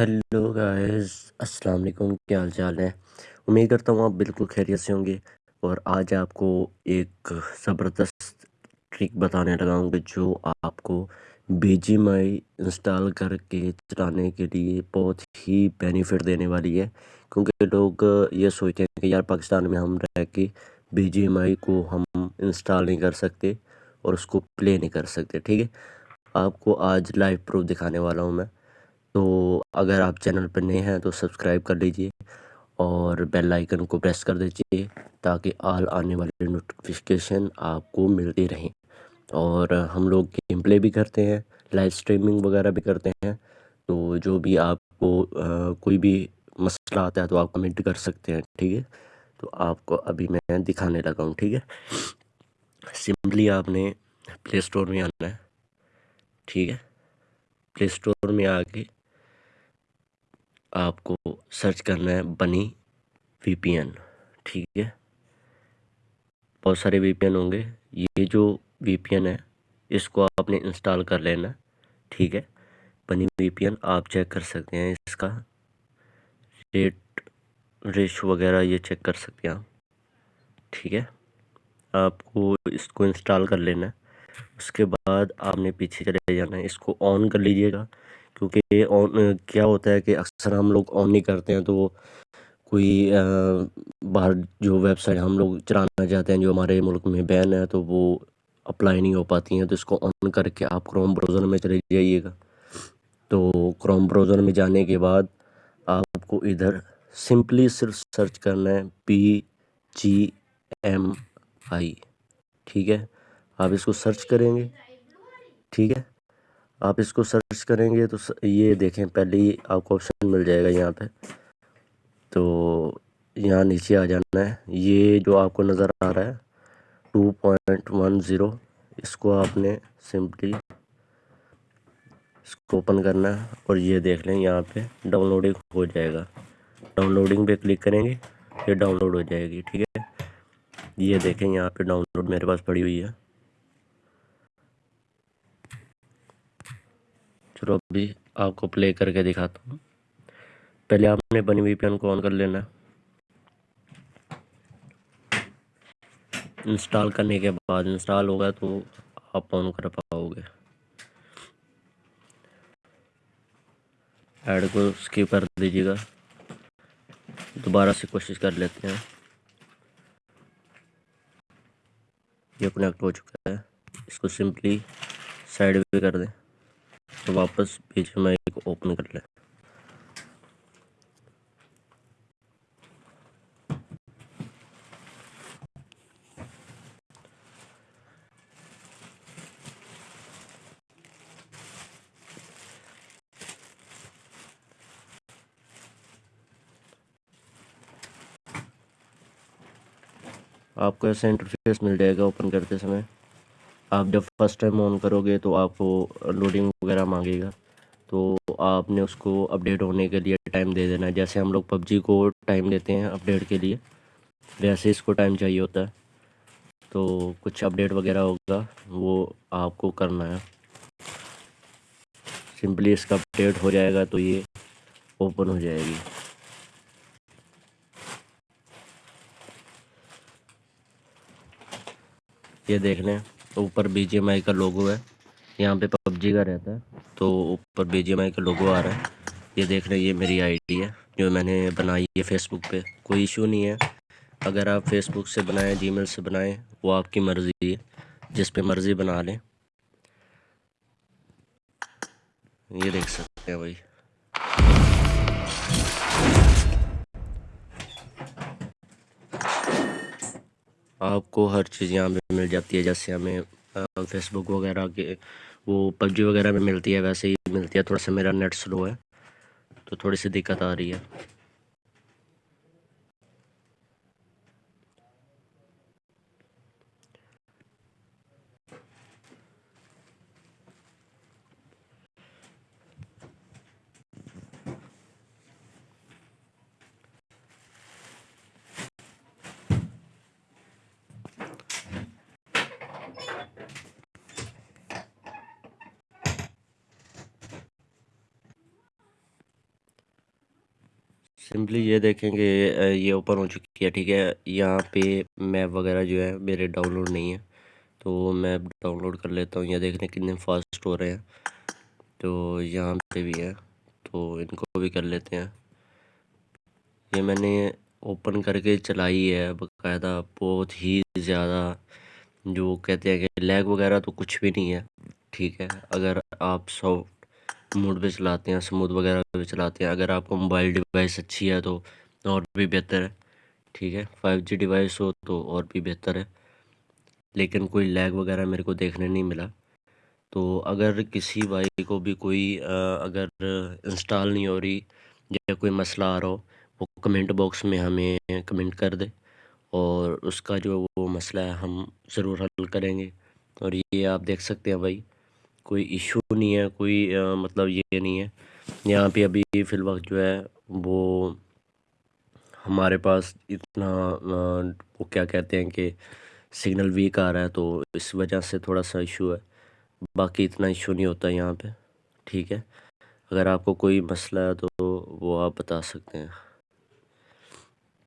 Hello guys السلام علیکم کیا حال چال ہے امید کرتا ہوں آپ بالکل خیریت سے ہوں گے اور آج آپ کو ایک زبردست ٹرک بتانے لگا ہوں جو آپ کو بی جی مائی انسٹال کر کے چلانے کے لیے بہت ہی بینیفٹ دینے والی ہے کیونکہ لوگ یہ سوچتے ہیں کہ یار پاکستان میں ہم رہ کے بی جی مائی کو ہم انسٹال نہیں کر سکتے اور اس کو پلے نہیں کر سکتے ٹھیک ہے آپ کو آج لائیو پروف دکھانے والا ہوں میں تو اگر آپ چینل پر نئے ہیں تو سبسکرائب کر لیجیے اور بیل آئیکن کو پریس کر دیجیے تاکہ آل آنے والے نوٹیفیکیشن آپ کو ملتی رہیں۔ اور ہم لوگ گیم پلے بھی کرتے ہیں لائیو سٹریمنگ وغیرہ بھی کرتے ہیں۔ تو جو بھی آپ کو کوئی بھی مسئلہ آتا ہے تو آپ کمنٹ کر سکتے ہیں، ٹھیک ہے؟ تو آپ کو ابھی میں دکھانے لگا ہوں، ٹھیک ہے؟ سمپلی آپ نے پلے اسٹور میں آنا ہے، ٹھیک ہے؟ پلے اسٹور میں آ کے آپ کو سرچ کرنا ہے بنی وی پی این ٹھیک ہے؟ بہت سارے وی پی این ہوں گے۔ یہ جو وی پی این ہے، اس کو آپ نے انسٹال کر لینا، ٹھیک ہے؟ بنی وی پی این آپ چیک کر سکتے ہیں اس کا۔ ریٹ ریش وغیرہ یہ چیک کر سکتے ہیں آپ۔ ٹھیک ہے؟ آپ کو اس کو انسٹال کر لینا۔ ہے اس کے بعد آپ نے پیچھے چلے جانا ہے۔ اس کو آن کر لیجیے گا۔ کیونکہ آن کیا ہوتا ہے کہ اکثر ہم لوگ آن نہیں کرتے ہیں تو وہ کوئی باہر جو ویب سائٹ ہم لوگ چلانا چاہتے ہیں، جو ہمارے ملک میں بین ہے، تو وہ اپلائی نہیں ہو پاتی ہیں، تو اس کو آن کر کے آپ کروم بروزر میں چلے جائیے گا۔ تو کروم بروزر میں جانے کے بعد آپ کو ادھر سمپلی صرف سرچ کرنا ہے پی جی ایم آئی، ٹھیک ہے؟ آپ اس کو سرچ کریں گے، ٹھیک ہے؟ آپ اس کو سرچ کریں گے تو یہ دیکھیں، پہلے ہی آپ کو آپشن مل جائے گا یہاں پہ۔ تو یہاں نیچے آ جانا ہے۔ یہ جو آپ کو نظر آ رہا ہے ٹو پوائنٹ ون زیرو اس کو آپ نے سمپلی اس کو اوپن کرنا ہے اور یہ دیکھ لیں، یہاں پہ ڈاؤن لوڈنگ ہو جائے گا۔ ڈاؤن لوڈنگ پہ کلک کریں گے یہ ڈاؤن لوڈ ہو جائے گی، ٹھیک ہے۔ یہ دیکھیں، یہاں پہ ڈاؤن لوڈ میرے پاس پڑی ہوئی ہے۔ چلو ابھی آپ کو پلے کر کے دکھاتا ہوں۔ پہلے آپ نے بنی وی پی این کو آن کر لینا۔ انسٹال کرنے کے بعد انسٹال ہوگا تو آپ آن کر پاؤ گے۔ ایڈ کو اسکپ کر دیجیے گا۔ دوبارہ سے کوشش کر لیتے ہیں۔ یہ کنیکٹ ہو چکا ہے۔ اس کو سمپلی سائڈ وے کر دیں۔ واپس پیچھے میں کو اوپن کر لیں آپ کو ایسا انٹرفیس مل جائے گا اوپن کرتے سمے۔ آپ جب فرسٹ ٹائم آن کرو گے تو آپ کو لوڈنگ وغیرہ مانگے گا۔ تو آپ نے اس کو اپڈیٹ ہونے کے لیے ٹائم دے دینا۔ ہے جیسے ہم لوگ پب جی کو ٹائم دیتے ہیں اپڈیٹ کے لیے، ویسے اس کو ٹائم چاہیے ہوتا ہے۔ تو کچھ اپڈیٹ وغیرہ ہوگا، وہ آپ کو کرنا ہے۔ سمپلی اس کا اپڈیٹ ہو جائے گا تو یہ اوپن ہو جائے گی۔ یہ دیکھ لیں اوپر بی جی ایم آئی کا لوگو ہے۔ یہاں پہ پب جی کا رہتا ہے۔ تو اوپر بی جی ایم آئی کا لوگو آ رہا ہے یہ دیکھ لیں یہ میری آئی ڈی ہے۔ جو میں نے بنائی ہے فیس بک پہ، کوئی ایشو نہیں ہے۔ اگر آپ فیس بک سے بنائیں جی میل سے بنائیں، وہ آپ کی مرضی ہے۔ جس پہ مرضی بنا لیں۔ یہ دیکھ سکتے ہیں بھائی۔ آپ کو ہر چیز یہاں پہ مل جاتی ہے، جیسے ہمیں فیس بک وغیرہ کے وہ پب جی وغیرہ میں ملتی ہے، ویسے ہی ملتی ہے، تھوڑا سا میرا نیٹ سلو ہے تو تھوڑی سی دقت آ رہی ہے۔ سمپلی یہ دیکھیں کہ یہ اوپن ہو چکی ہے، ٹھیک ہے۔ یہاں پہ میپ وغیرہ جو ہے میرے ڈاؤن لوڈ نہیں ہے، تو میپ ڈاؤن لوڈ کر لیتا ہوں یہ دیکھنے کتنے فاسٹ ہو رہے ہیں۔ تو یہاں پہ بھی ہے، تو ان کو بھی کر لیتے ہیں۔ یہ میں نے اوپن کر کے چلائی ہے باقاعدہ، بہت ہی زیادہ۔ جو کہتے ہیں کہ لیگ وغیرہ تو کچھ بھی نہیں ہے، ٹھیک ہے۔ اگر آپ سافٹ موڈ پہ چلاتے ہیں سموتھ وغیرہ پہ چلاتے ہیں۔ اگر آپ کو موبائل ڈیوائس اچھی ہے تو اور بھی بہتر ہے، ٹھیک ہے۔ فائیو جی ڈیوائس ہو تو اور بھی بہتر ہے۔ لیکن کوئی لیگ وغیرہ میرے کو دیکھنے نہیں ملا۔ تو اگر کسی بھائی کو بھی کوئی اگر انسٹال نہیں ہو رہی یا کوئی مسئلہ آ رہا ہو، وہ کمنٹ باکس میں ہمیں کمنٹ کر دے۔ اور اس کا جو وہ مسئلہ ہے، ہم ضرور حل کریں گے۔ اور یہ آپ دیکھ سکتے ہیں بھائی۔ کوئی ایشو نہیں ہے، کوئی مطلب یہ نہیں ہے۔ یہاں پہ ابھی فی الوقت جو ہے وہ ہمارے پاس اتنا وہ کیا کہتے ہیں کہ سگنل ویک آ رہا ہے تو اس وجہ سے تھوڑا سا ایشو ہے۔ باقی اتنا ایشو نہیں ہوتا یہاں پہ، ٹھیک ہے۔ اگر آپ کو کوئی مسئلہ ہے تو وہ آپ بتا سکتے ہیں۔